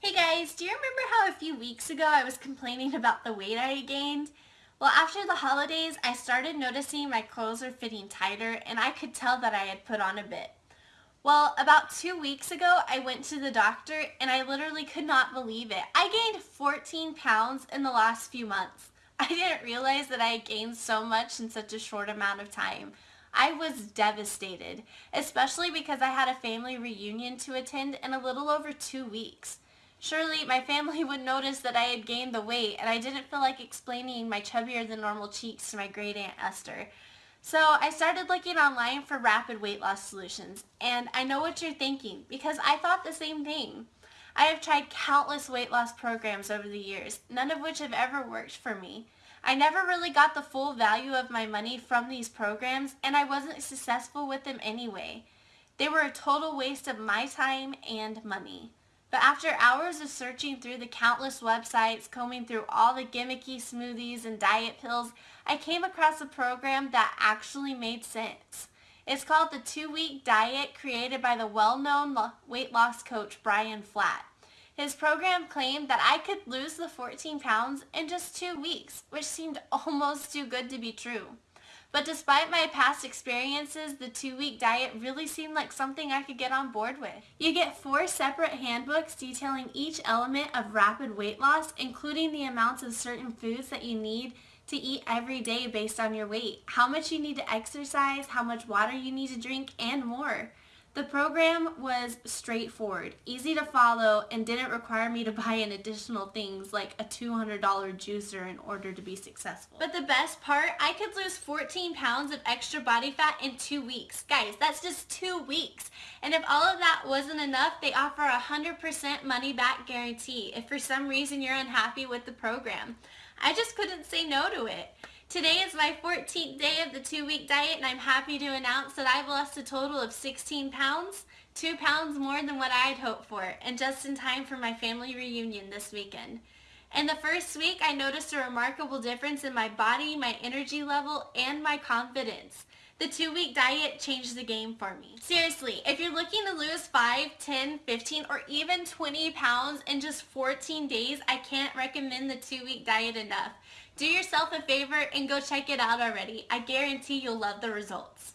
Hey guys, do you remember how a few weeks ago I was complaining about the weight I gained? Well, after the holidays, I started noticing my clothes were fitting tighter and I could tell that I had put on a bit. Well, about two weeks ago, I went to the doctor and I literally could not believe it. I gained 14 pounds in the last few months. I didn't realize that I had gained so much in such a short amount of time. I was devastated, especially because I had a family reunion to attend in a little over two weeks. Surely my family would notice that I had gained the weight and I didn't feel like explaining my chubbier than normal cheeks to my great aunt Esther. So I started looking online for rapid weight loss solutions and I know what you're thinking because I thought the same thing. I have tried countless weight loss programs over the years, none of which have ever worked for me. I never really got the full value of my money from these programs and I wasn't successful with them anyway. They were a total waste of my time and money. But after hours of searching through the countless websites, combing through all the gimmicky smoothies and diet pills, I came across a program that actually made sense. It's called the two-week diet created by the well-known weight loss coach Brian Flatt. His program claimed that I could lose the 14 pounds in just two weeks, which seemed almost too good to be true. But despite my past experiences, the two-week diet really seemed like something I could get on board with. You get four separate handbooks detailing each element of rapid weight loss, including the amounts of certain foods that you need to eat every day based on your weight, how much you need to exercise, how much water you need to drink, and more. The program was straightforward, easy to follow, and didn't require me to buy in additional things like a $200 juicer in order to be successful. But the best part, I could lose 14 pounds of extra body fat in two weeks. Guys, that's just two weeks. And if all of that wasn't enough, they offer a 100% money back guarantee if for some reason you're unhappy with the program. I just couldn't say no to it. Today is my 14th day of the two-week diet and I'm happy to announce that I've lost a total of 16 pounds, 2 pounds more than what I had hoped for, and just in time for my family reunion this weekend. In the first week, I noticed a remarkable difference in my body, my energy level, and my confidence. The two-week diet changed the game for me. Seriously, if you're looking to lose 5, 10, 15, or even 20 pounds in just 14 days, I can't recommend the two-week diet enough. Do yourself a favor and go check it out already. I guarantee you'll love the results.